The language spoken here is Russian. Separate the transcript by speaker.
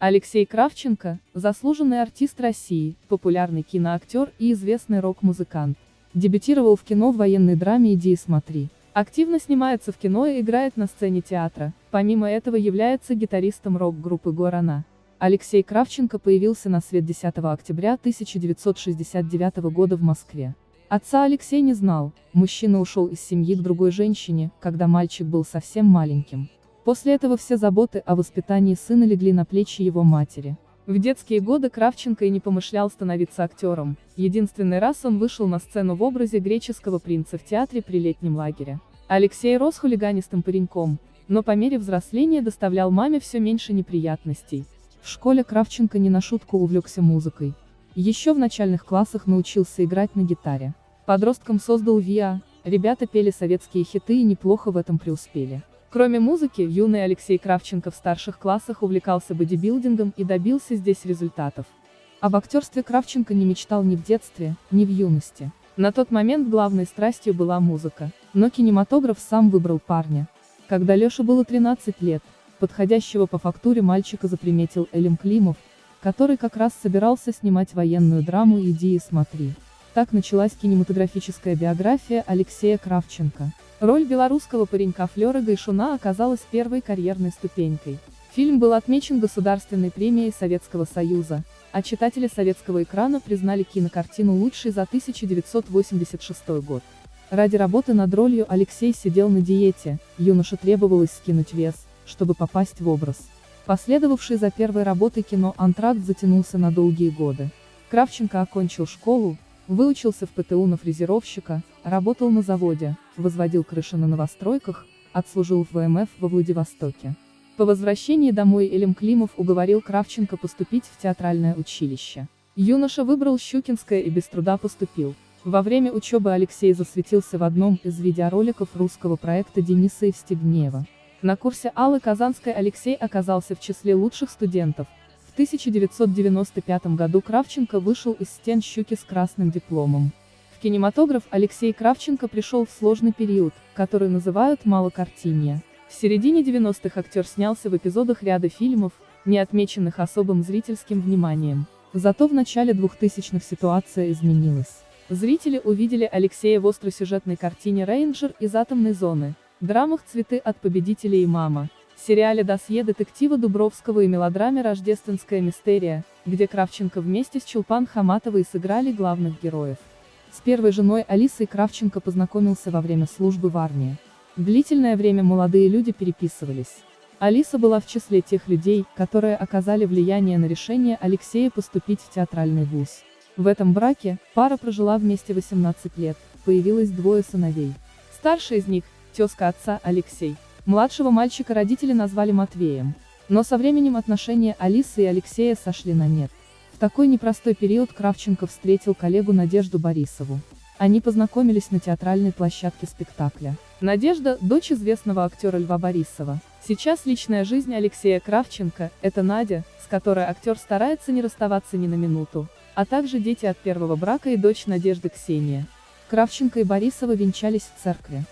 Speaker 1: Алексей Кравченко – заслуженный артист России, популярный киноактер и известный рок-музыкант. Дебютировал в кино в военной драме «Иди и смотри». Активно снимается в кино и играет на сцене театра, помимо этого является гитаристом рок-группы «Гуарана». Алексей Кравченко появился на свет 10 октября 1969 года в Москве. Отца Алексей не знал, мужчина ушел из семьи к другой женщине, когда мальчик был совсем маленьким. После этого все заботы о воспитании сына легли на плечи его матери. В детские годы Кравченко и не помышлял становиться актером, единственный раз он вышел на сцену в образе греческого принца в театре при летнем лагере. Алексей рос хулиганистым пареньком, но по мере взросления доставлял маме все меньше неприятностей. В школе Кравченко не на шутку увлекся музыкой. Еще в начальных классах научился играть на гитаре. Подростком создал ВИА, ребята пели советские хиты и неплохо в этом преуспели. Кроме музыки, юный Алексей Кравченко в старших классах увлекался бодибилдингом и добился здесь результатов. Об актерстве Кравченко не мечтал ни в детстве, ни в юности. На тот момент главной страстью была музыка, но кинематограф сам выбрал парня. Когда Леше было 13 лет, подходящего по фактуре мальчика заприметил Элим Климов, который как раз собирался снимать военную драму «Иди и смотри». Так началась кинематографическая биография Алексея Кравченко. Роль белорусского паренька Флёра Гайшуна оказалась первой карьерной ступенькой. Фильм был отмечен Государственной премией Советского Союза, а читатели советского экрана признали кинокартину лучшей за 1986 год. Ради работы над ролью Алексей сидел на диете, юноше требовалось скинуть вес, чтобы попасть в образ. Последовавший за первой работой кино «Антракт» затянулся на долгие годы. Кравченко окончил школу, Выучился в ПТУ на фрезеровщика, работал на заводе, возводил крыши на новостройках, отслужил в ВМФ во Владивостоке. По возвращении домой Элем Климов уговорил Кравченко поступить в театральное училище. Юноша выбрал Щукинское и без труда поступил. Во время учебы Алексей засветился в одном из видеороликов русского проекта Дениса Евстигнеева. На курсе Аллы Казанской Алексей оказался в числе лучших студентов, 1995 году Кравченко вышел из стен «Щуки» с красным дипломом. Кинематограф Алексей Кравченко пришел в сложный период, который называют «малокартинье». В середине 90-х актер снялся в эпизодах ряда фильмов, не отмеченных особым зрительским вниманием. Зато в начале 2000-х ситуация изменилась. Зрители увидели Алексея в остросюжетной картине «Рейнджер» из атомной зоны, драмах «Цветы от победителей» и «Мама», сериале «Досье детектива Дубровского» и мелодраме «Рождественская мистерия», где Кравченко вместе с Чулпан Хаматовой сыграли главных героев. С первой женой Алисой Кравченко познакомился во время службы в армии. Длительное время молодые люди переписывались. Алиса была в числе тех людей, которые оказали влияние на решение Алексея поступить в театральный вуз. В этом браке, пара прожила вместе 18 лет, появилось двое сыновей. Старший из них, тезка отца Алексей, Младшего мальчика родители назвали Матвеем. Но со временем отношения Алисы и Алексея сошли на нет. В такой непростой период Кравченко встретил коллегу Надежду Борисову. Они познакомились на театральной площадке спектакля. Надежда – дочь известного актера Льва Борисова. Сейчас личная жизнь Алексея Кравченко – это Надя, с которой актер старается не расставаться ни на минуту, а также дети от первого брака и дочь Надежды Ксения. Кравченко и Борисова венчались в церкви.